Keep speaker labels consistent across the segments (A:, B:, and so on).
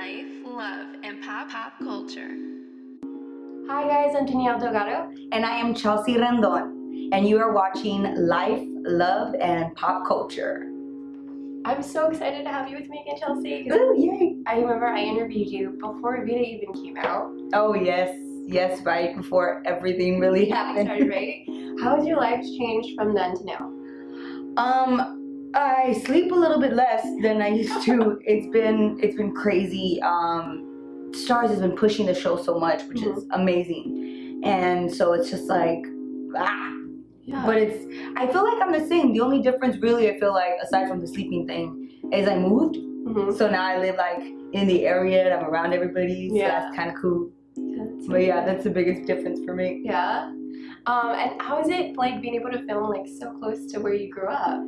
A: life, love, and pop pop culture.
B: Hi guys, I'm Danielle Delgado.
C: And I am Chelsea Rendon. And you are watching Life, Love, and Pop Culture.
B: I'm so excited to have you with me again, Chelsea.
C: Ooh, yay.
B: I remember I interviewed you before Vida even came out.
C: Oh, yes. Yes, right before everything really happened.
B: Started, right? How has your life changed from then to now?
C: Um, I sleep a little bit less than I used to. it's been it's been crazy. Um, Starz has been pushing the show so much, which is amazing, and so it's just like ah.
B: Yeah.
C: But it's I feel like I'm the same. The only difference, really, I feel like aside from the sleeping thing, is I moved.
B: Mhm.
C: So now I live like in the area and I'm around everybody. So
B: Yeah.
C: that's kind of cool.
B: That's
C: But yeah, that's the biggest difference for me.
B: Yeah. Um, and how is it like being able to film like so close to where you grew up?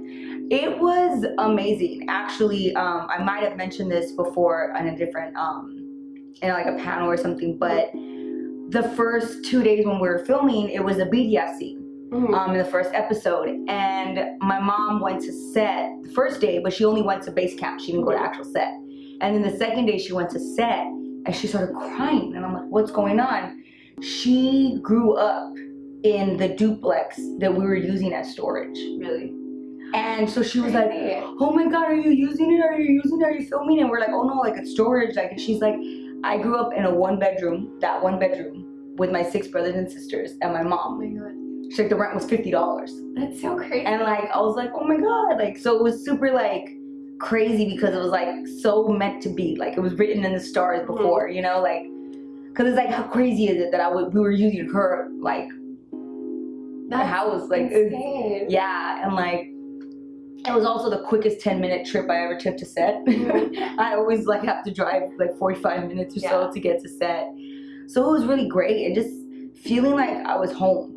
C: It was amazing. Actually, um, I might have mentioned this before in a different, um, in like a panel or something, but the first two days when we were filming, it was a BDS scene.
B: Mhm.
C: um, in the first episode. And my mom went to set the first day, but she only went to base camp. She didn't go to actual set. And then the second day she went to set and she started crying. And I'm like, what's going on? She grew up in the duplex that we were using as storage.
B: really?
C: And so she was like, oh my God, are you using it? Are you using it? Are you filming? And we're like, oh no, like it's storage. Like, and she's like, I grew up in a one bedroom, that one bedroom with my six brothers and sisters and my
B: Oh
C: mom.
B: my god.
C: She's like, the rent was $50.
B: That's so crazy.
C: and like I was like, oh my god, like so it was super like crazy because it was like so meant to be, like it was written in the stars
B: Mm-hmm.
C: before, you know, like because it's like how crazy is it that I would we were using her like
B: That's
C: house like
B: insane.
C: yeah, and like it was also the quickest 10 minute trip I ever took to set.
B: Mhm.
C: I always like have to drive like 45 minutes or
B: Yeah.
C: so to get to set. So it was really great and just feeling like I was home.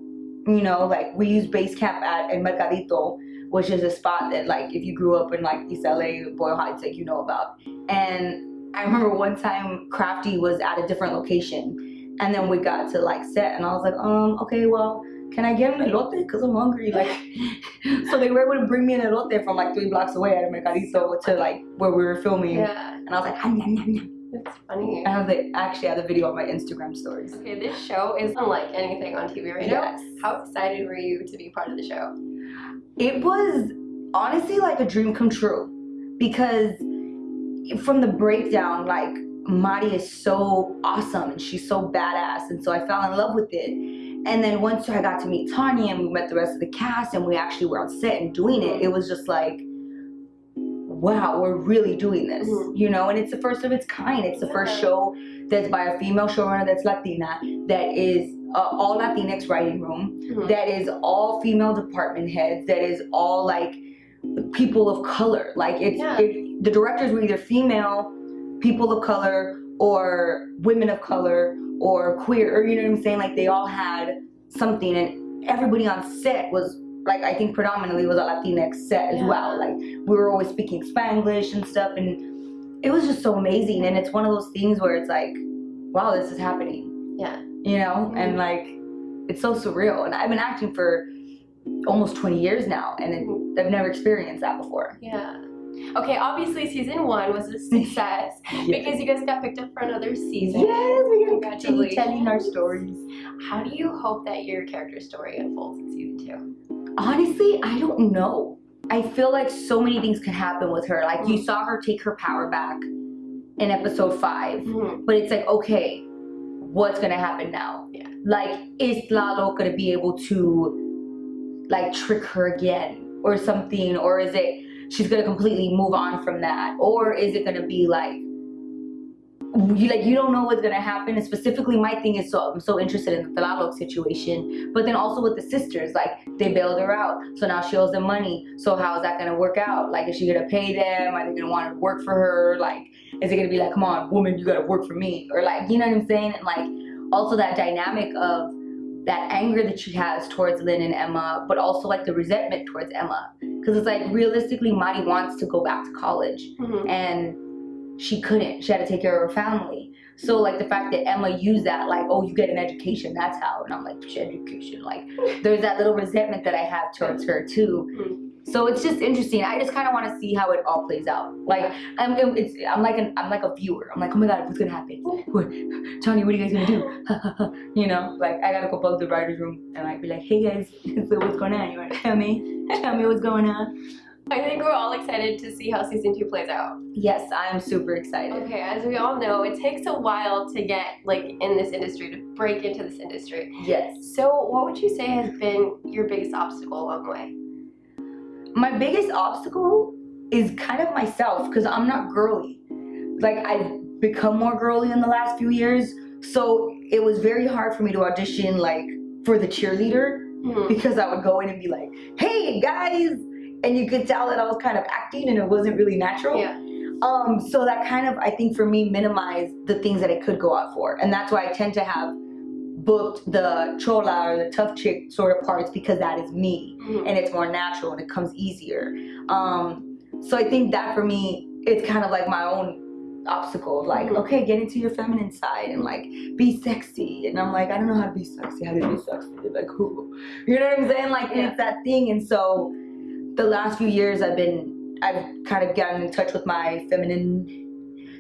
C: You know, like we use base camp at El Mercadito, which is a spot that like if you grew up in like East LA, Boyle Heights, like you know about. And I remember one time Crafty was at a different location and then we got to like set and I was like, um, okay, well, can I get an elote? Because I'm hungry. Like, so they were able to bring me an elote from like three blocks away at Mercadito to like where we were filming.
B: Yeah.
C: And I was like, ah, nom, nom, nom.
B: That's funny.
C: I have the actually I have the video on my Instagram stories.
B: Okay, this show is unlike anything on TV right
C: Yes.
B: now. How excited were you to be part of the show?
C: It was honestly like a dream come true because from the breakdown, like Mari is so awesome and she's so badass, and so I fell in love with it. And then once I got to meet Tanya and we met the rest of the cast and we actually were on set and doing it, it was just like, wow, we're really doing this,
B: Mhm.
C: you know. And it's the first of its kind. It's the first show that's by a female showrunner that's Latina, that is uh, all Latinx writing room.
B: Mhm.
C: that is all female department heads that is all like people of color like it's
B: Yeah.
C: it, the directors were either female people of color or women of color or queer or you know what i'm saying like they all had something and everybody on set was like i think predominantly was a latinx set as
B: Yeah.
C: well like we were always speaking spanglish and stuff and it was just so amazing and it's one of those things where it's like wow this is happening
B: Yeah.
C: you know
B: Mhm.
C: and like it's so surreal and i've been acting for almost 20 years now and it, i've never experienced that before
B: Yeah. Okay, obviously season one was a success because you guys got picked up for another season.
C: yes we gotta continue
B: Congratulations.
C: telling our stories
B: How do you hope that your character story unfolds in season two?
C: honestly i don't know i feel like so many things could happen with her like you saw her take her power back in episode 5
B: Mhm.
C: but it's like okay what's gonna happen now
B: Yeah.
C: like is lalo gonna be able to like trick her again or something or is it she's gonna completely move on from that? Or is it gonna be like you like you don't know what's gonna happen? And specifically my thing is so i'm so interested in the Tlaloc situation but then also with the sisters like they bailed her out. So now she owes them money. So how is that gonna work out? Like is she gonna pay them? Are they gonna want to work for her? Like is it gonna be like come on woman you gotta work for me. Or like you know what i'm saying? And like also that dynamic of that anger that she has towards Lyn and Emma, but also like the resentment towards Emma. Because it's like realistically, Mari wants to go back to college
B: Mhm.
C: and she couldn't. She had to take care of her family. So like the fact that Emma used that, like, oh, you get an education, that's how. And I'm like, education. Like, there's that little resentment that I have towards her too. So it's just interesting. I just kind of want to see how it all plays out. Like I'm, it's, I'm like an, I'm like a viewer. I'm like, oh my god, what's gonna happen? What, Tony, what are you guys gonna do? you know, like I gotta go bug the writers' room and like be like, hey guys, so what's going on? You wanna tell me? Tell me what's going on.
B: I think we're all excited to see how season two plays out.
C: Yes, I am super excited.
B: Okay, as we all know, it takes a while to get like in this industry, to break into this industry.
C: Yes.
B: So what would you say has been your biggest obstacle along the way?
C: My biggest obstacle is kind of myself because I'm not girly. Like I've become more girly in the last few years, so it was very hard for me to audition like for the cheerleader
B: Mhm.
C: because I would go in and be like, "Hey guys," and you could tell that I was kind of acting and it wasn't really natural.
B: Yeah.
C: Um, so that kind of I think for me minimized the things that I could go out for, and that's why I tend to have booked the chola or the tough chick sort of parts because that is me
B: Mhm.
C: and it's more natural and it comes easier. Um, so I think that for me, it's kind of like my own obstacle of like,
B: Mhm.
C: okay, get into your feminine side and like be sexy. And I'm like, I don't know how to be sexy. How to be sexy? Like who? You know what I'm saying? Like
B: Yeah.
C: it's that thing. And so the last few years, I've been, I've kind of gotten in touch with my feminine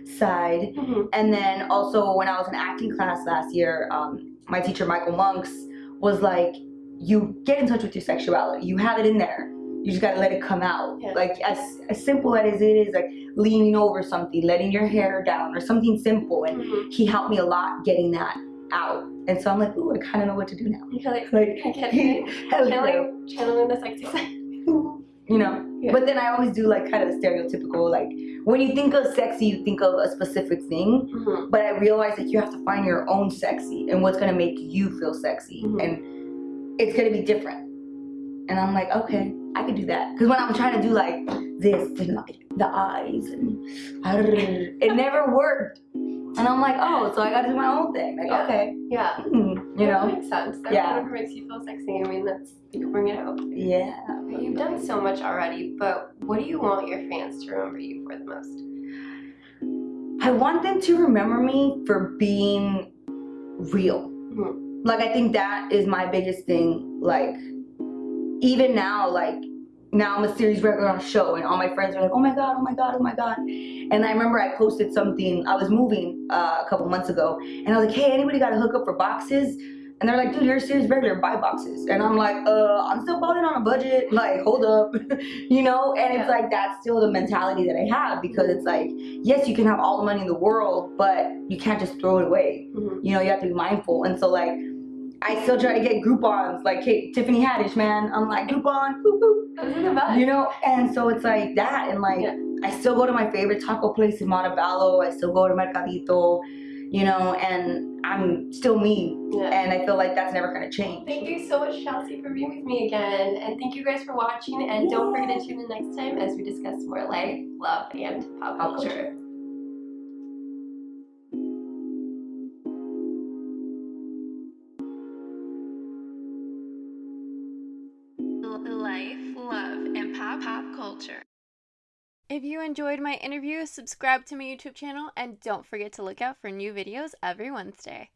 C: side.
B: Mhm.
C: And then also when I was in acting class last year, um, my teacher Michael Monks was like, "You get in touch with your sexuality. You have it in there. You just gotta let it come out.
B: Yeah.
C: Like as as simple as it is, like leaning over something, letting your hair down, or something simple." And
B: Mhm.
C: he helped me a lot getting that out. And so I'm like, "Ooh, I kind of know what to do now."
B: You're like,
C: Like, hell yeah.
B: channeling, channeling the sexy side.
C: you know.
B: Yeah.
C: But then I always do like kind of the stereotypical, like when you think of sexy, you think of a specific thing.
B: Mhm.
C: but I realized that you have to find your own sexy and what's gonna make you feel sexy,
B: Mhm.
C: and it's gonna be different. And I'm like, okay, I can do that. Because when I'm trying to do like this and like the eyes and it never worked. And I'm like, oh, so I gotta do my own thing. Like,
B: Yeah.
C: okay,
B: Yeah.
C: hmm, you
B: That
C: know,
B: makes sense. That
C: Yeah.
B: whatever makes you feel sexy. I mean, that's you can bring it out.
C: yeah.
B: You've done so much already, but what do you want your fans to remember you for the most?
C: I want them to remember me for being real.
B: Mhm.
C: Like I think that is my biggest thing. Like even now, like now I'm a series regular on a show, and all my friends are like, "Oh my god, oh my god, oh my god!" And I remember I posted something. I was moving uh, a couple months ago, and I was like, "Hey, anybody got a hookup for boxes?" And they're like, "Dude, you're a series regular. Buy boxes." And I'm like, "Uh, I'm still balling on a budget. Like, hold up, you know." And it's like that's still the mentality that I have because it's like, yes, you can have all the money in the world, but you can't just throw it away
B: Mhm.
C: you know, you have to be mindful. And so like I still try to get Groupons, like hey, Tiffany Haddish, man. I'm like Groupon, boop, boop.
B: Those are the best.
C: you know, and so it's like that. And like
B: Yeah.
C: I still go to my favorite taco place in Montebello. I still go to Mercadito, you know, and I'm still me.
B: Yeah.
C: And I feel like that's never gonna change.
B: Thank you so much, Chelsea, for being with me again. And thank you guys for watching. And don't forget to tune in next time as we discuss more life, love, and pop
C: culture.
A: Life, love, and pop pop culture. If you enjoyed my interview, subscribe to my YouTube channel and don't forget to look out for new videos every Wednesday.